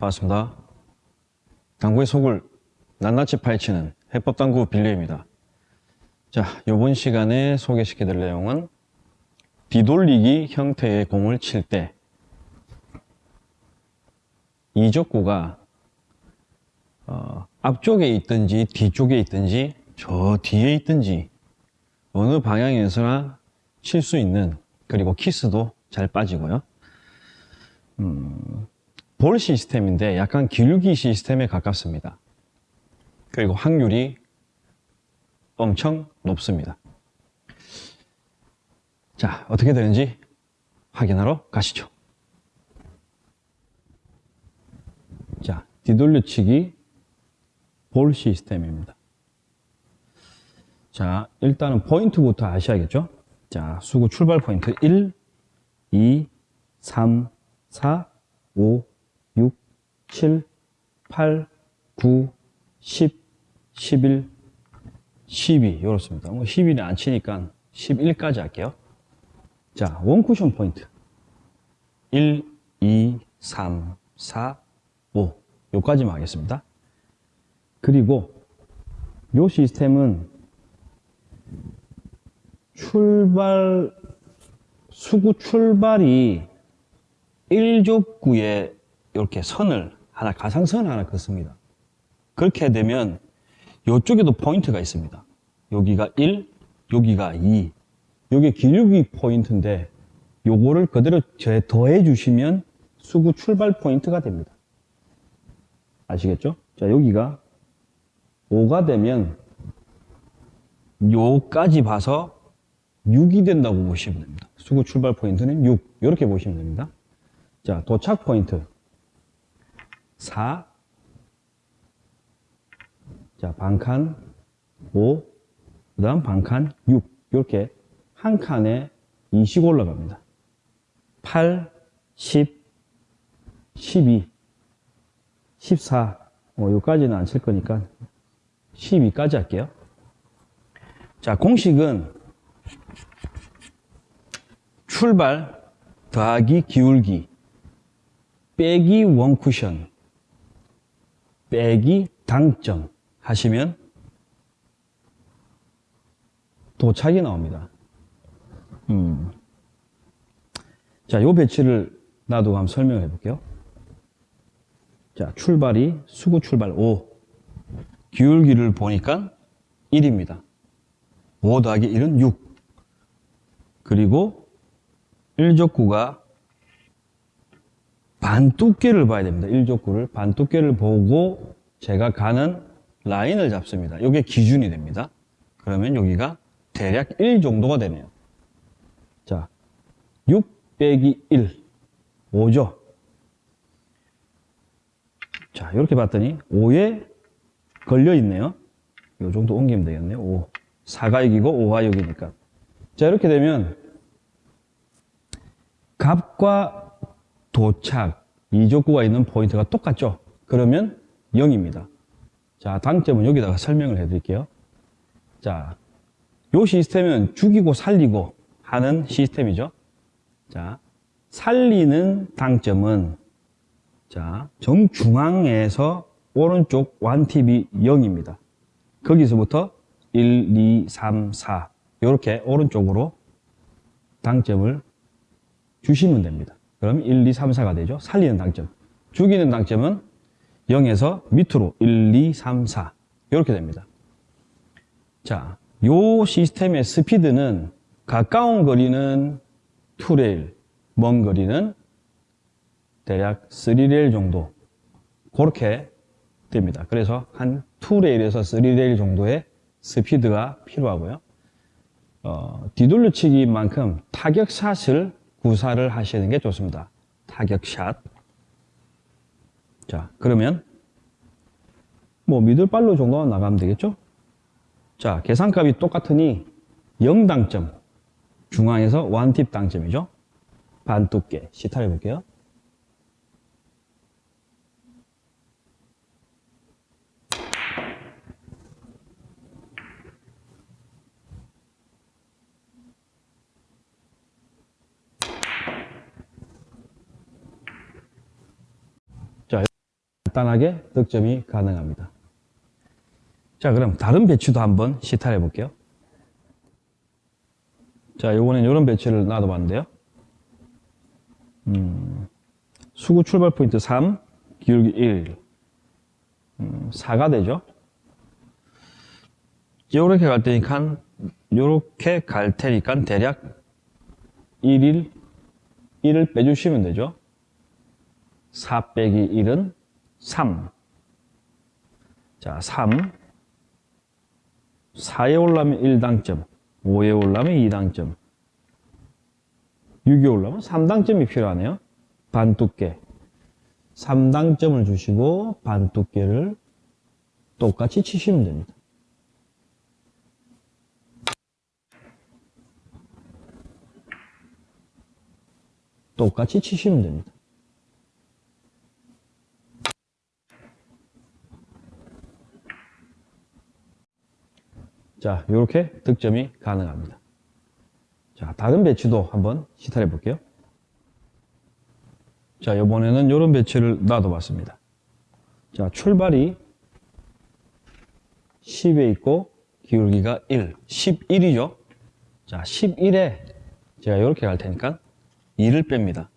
반갑습니다. 당구의 속을 낱낱이 파헤치는 해법당구 빌려입니다. 자, 이번 시간에 소개시켜드릴 내용은 뒤돌리기 형태의 공을 칠 때 이적구가 어, 앞쪽에 있든지 뒤쪽에 있든지 저 뒤에 있든지 어느 방향에서나 칠 수 있는 그리고 키스도 잘 빠지고요. 음, 볼 시스템인데 약간 기울기 시스템에 가깝습니다. 그리고 확률이 엄청 높습니다. 자, 어떻게 되는지 확인하러 가시죠. 자, 뒤돌려치기 볼 시스템입니다. 자, 일단은 포인트부터 아셔야겠죠? 자, 수구 출발 포인트 1, 2, 3, 4, 5, 6, 7, 8, 9, 10, 11, 12 이렇습니다. 뭐 10일이 안 치니까 11까지 할게요. 자, 원쿠션 포인트 1, 2, 3, 4, 5 요까지만 하겠습니다. 그리고 요 시스템은 출발 수구 출발이 1적구에 이렇게 선을 하나 가상선 하나 긋습니다. 그렇게 되면 이쪽에도 포인트가 있습니다. 여기가 1, 여기가 2. 여기 기울기 포인트인데 요거를 그대로 더해 주시면 수구 출발 포인트가 됩니다. 아시겠죠? 자, 여기가 5가 되면 요까지 봐서 6이 된다고 보시면 됩니다. 수구 출발 포인트는 6. 이렇게 보시면 됩니다. 자, 도착 포인트 4. 자, 반칸 5. 그 다음 반칸 6. 이렇게 한 칸에 20 올라갑니다. 8, 10, 12, 14. 뭐, 요까지는 안 칠 거니까 12까지 할게요. 자, 공식은 출발 더하기 기울기 빼기 원쿠션 빼기 당점 하시면 도착이 나옵니다. 음. 자, 요 배치를 놔두고 한번 설명해 볼게요. 자, 출발이 수구 출발 5. 기울기를 보니까 1입니다. 5 더하기 1은 6. 그리고 1족구가 반 두께를 봐야 됩니다. 1족구를 반 두께를 보고 제가 가는 라인을 잡습니다. 이게 기준이 됩니다. 그러면 여기가 대략 1 정도가 되네요. 자, 6 빼기 1, 5죠. 자, 이렇게 봤더니 5에 걸려 있네요. 이 정도 옮기면 되겠네요. 5. 4가 여기고 5가 여기니까. 자, 이렇게 되면 값과 도착, 이족구가 있는 포인트가 똑같죠? 그러면 0입니다. 자, 당점은 여기다가 설명을 해 드릴게요. 자, 요 시스템은 죽이고 살리고 하는 시스템이죠. 자, 살리는 당점은 자, 정중앙에서 오른쪽 완팁이 0입니다. 거기서부터 1, 2, 3, 4 이렇게 오른쪽으로 당점을 주시면 됩니다. 그럼 1, 2, 3, 4가 되죠. 살리는 당점. 죽이는 당점은 0에서 밑으로 1, 2, 3, 4 이렇게 됩니다. 자, 요 시스템의 스피드는 가까운 거리는 2레일, 먼 거리는 대략 3레일 정도 그렇게 됩니다. 그래서 한 2레일에서 3레일 정도의 스피드가 필요하고요. 어, 뒤돌려치기만큼 타격샷을 구사를 하시는 게 좋습니다. 타격샷. 자, 그러면 뭐 미들발로 정도만 나가면 되겠죠? 자, 계산값이 똑같으니 0당점. 중앙에서 완팁 당점이죠. 반두께. 시타를 해볼게요. 간단하게 득점이 가능합니다. 자, 그럼 다른 배치도 한번 시타해 볼게요. 자, 요번엔 이런 배치를 놔둬봤는데요. 음, 수구 출발 포인트 3, 기울기 1, 음, 4가 되죠. 요렇게 갈 테니까, 요렇게 갈 테니까 대략 1일, 1을 빼주시면 되죠. 4 빼기 1은 3. 자, 3. 4에 올라면 1당점, 5에 올라면 2당점, 6에 올라면 3당점이 필요하네요. 반 두께. 3당점을 주시고 반 두께를 똑같이 치시면 됩니다. 똑같이 치시면 됩니다. 자, 이렇게 득점이 가능합니다. 자, 다른 배치도 한번 시탈해 볼게요. 자, 이번에는 이런 배치를 놔둬봤습니다. 자, 출발이 10에 있고 기울기가 1, 11이죠. 자, 11에 제가 이렇게 갈 테니까 2를 뺍니다.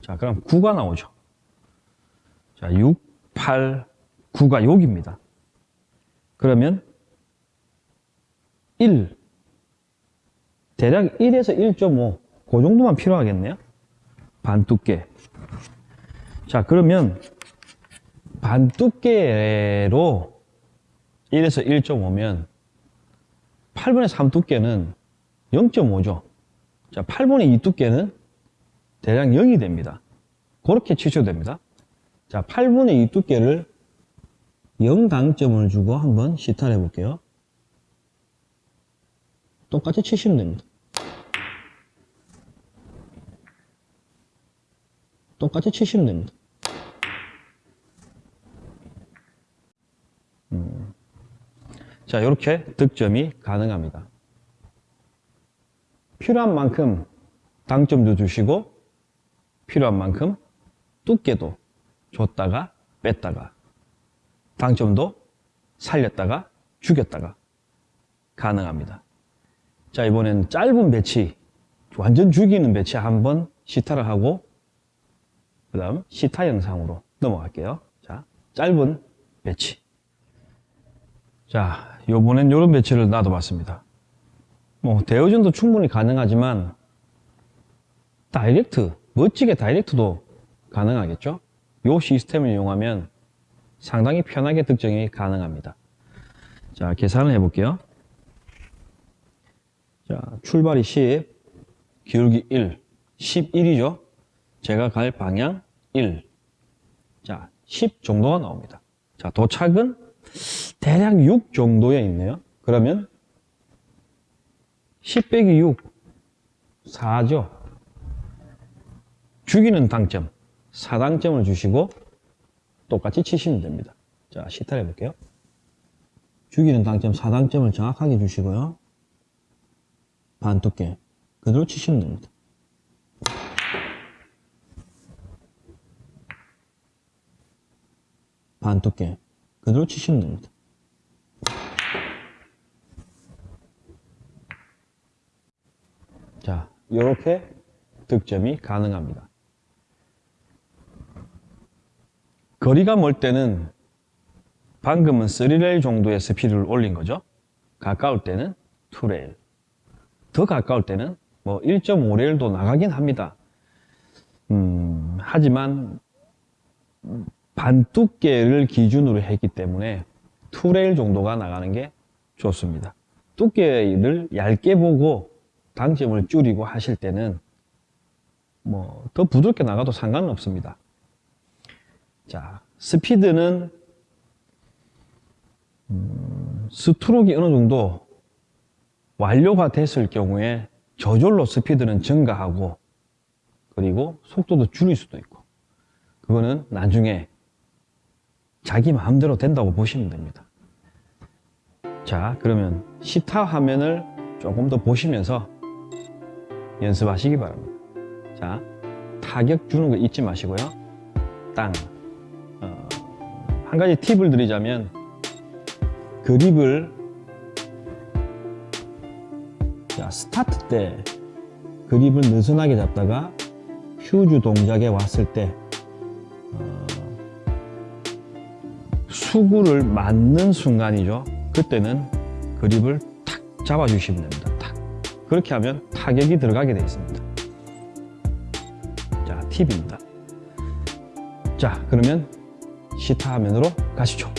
자, 그럼 9가 나오죠. 자, 6, 8, 9가 여기입니다. 그러면 1. 대략 1에서 1.5. 그 정도만 필요하겠네요. 반 두께. 자, 그러면 반 두께로 1에서 1.5면 8분의 3 두께는 0.5죠. 자, 8분의 2 두께는 대략 0이 됩니다. 그렇게 치셔도 됩니다. 자, 8분의 2 두께를 0 당점을 주고 한번 시타를 해볼게요. 똑같이 치시면 됩니다. 똑같이 치시면 됩니다. 음. 자, 이렇게 득점이 가능합니다. 필요한 만큼 당점도 주시고 필요한 만큼 두께도 줬다가 뺐다가 당점도 살렸다가 죽였다가 가능합니다. 자, 이번엔 짧은 배치, 완전 죽이는 배치 한번 시타를 하고, 그 다음 시타 영상으로 넘어갈게요. 자, 짧은 배치. 자, 요번엔 요런 배치를 놔둬봤습니다. 뭐, 대회전도 충분히 가능하지만, 다이렉트, 멋지게 다이렉트도 가능하겠죠? 요 시스템을 이용하면 상당히 편하게 득점이 가능합니다. 자, 계산을 해볼게요. 자, 출발이 10, 기울기 1, 11이죠. 제가 갈 방향 1. 자, 10 정도가 나옵니다. 자, 도착은 대략 6 정도에 있네요. 그러면 10 빼기 6, 4죠. 죽이는 당점, 4당점을 주시고 똑같이 치시면 됩니다. 자, 시타를 해볼게요. 죽이는 당점, 4당점을 정확하게 주시고요. 반 두께 그대로 치시면 됩니다. 반 두께 그대로 치시면 됩니다. 자, 이렇게 득점이 가능합니다. 거리가 멀 때는 방금은 3레일 정도의 스피드를 올린 거죠. 가까울 때는 2레일. 더 가까울 때는 뭐 1.5레일도 나가긴 합니다. 음, 하지만 반 두께를 기준으로 했기 때문에 2레일 정도가 나가는 게 좋습니다. 두께를 얇게 보고 당점을 줄이고 하실 때는 뭐 더 부드럽게 나가도 상관은 없습니다. 자, 스피드는 음, 스트로크가 어느 정도 완료가 됐을 경우에 저절로 스피드는 증가하고 그리고 속도도 줄일 수도 있고 그거는 나중에 자기 마음대로 된다고 보시면 됩니다. 자 그러면 시타 화면을 조금 더 보시면서 연습하시기 바랍니다. 자 타격 주는 거 잊지 마시고요. 땅, 어, 한 가지 팁을 드리자면 그립을 자, 스타트 때 그립을 느슨하게 잡다가 휴즈 동작에 왔을 때 어, 수구를 맞는 순간이죠. 그때는 그립을 탁 잡아주시면 됩니다. 탁. 그렇게 하면 타격이 들어가게 되어 있습니다. 자, 팁입니다. 자, 그러면 시타 화면으로 가시죠.